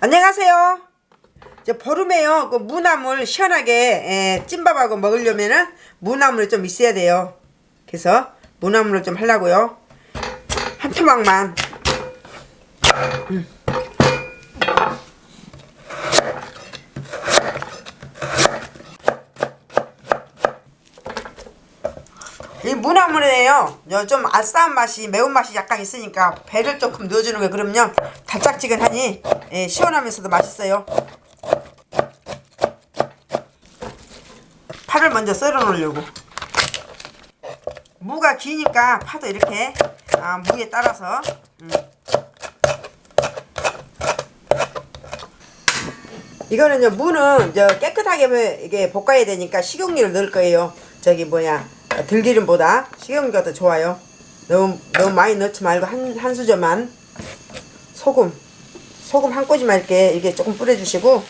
안녕하세요. 이제 보름에요. 그 무나물 시원하게 에, 찐밥하고 먹으려면은 무나물이 좀 있어야 돼요. 그래서 무나물을 좀 하려고요. 한 토막만. 음. 무나물에요. 요좀 아싸한 맛이 매운맛이 약간 있으니까 배를 조금 넣어주는 거예요. 그러면요 달짝지근하니 예, 시원하면서도 맛있어요. 파를 먼저 썰어 놓으려고. 무가 기니까 파도 이렇게 아, 무에 따라서 음. 이거는요 무는 저 깨끗하게 이게 볶아야 되니까 식용유를 넣을 거예요. 저기 뭐야 들기름보다 식용유가 더 좋아요. 너무 너무 많이 넣지 말고 한 한 수저만 소금 소금 한 꼬집만 이렇게 이게 조금 뿌려주시고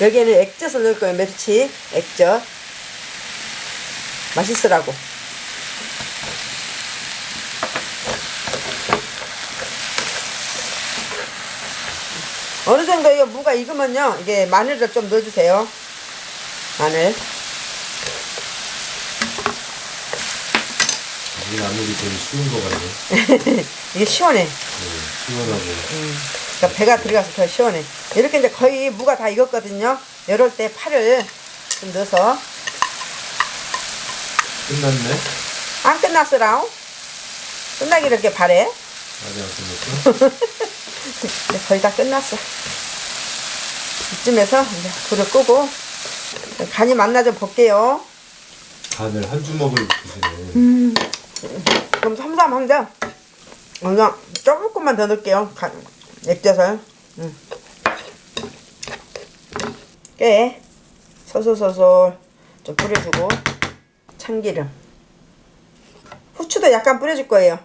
여기에는 액젓을 넣을 거예요. 멸치 액젓 맛있으라고. 어느 정도 이 무가 익으면요 이게 마늘을 좀 넣어주세요. 마늘. 이 나물이 제일 쉬운 거 같네. 이게 시원해. 네, 시원하고. 그러니까 배가 들어가서 더 시원해. 이렇게 이제 거의 무가 다 익었거든요. 이럴 때 파를 좀 넣어서 끝났네? 안 끝났어라오. 끝나기 이렇게 바래. 아직 안 끝났어? 이제 거의 다 끝났어. 이쯤에서 이제 불을 끄고 간이 맞나 좀 볼게요. 간을 한 주먹을 드시네. 그 럼 삼삼한데 그냥 조금만 더 넣을게요. 간, 액젓을. 음. 깨 소솔소솔 좀 뿌려주고 참기름 후추도 약간 뿌려줄 거예요.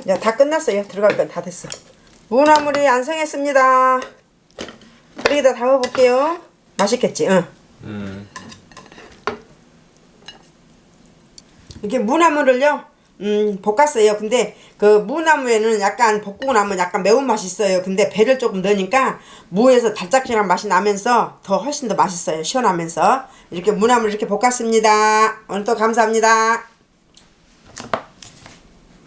이제 다 끝났어요. 들어갈 건 다 됐어. 무나물이 완성했습니다. 여기다 담아볼게요. 맛있겠지? 응. 음. 이렇게 무나물을요? 음 볶았어요. 근데 그 무나무에는 약간 볶고 나면 약간 매운맛이 있어요. 근데 배를 조금 넣으니까 무에서 달짝지근한 맛이 나면서 더 훨씬 더 맛있어요. 시원하면서. 이렇게 무나물 이렇게 볶았습니다. 오늘도 감사합니다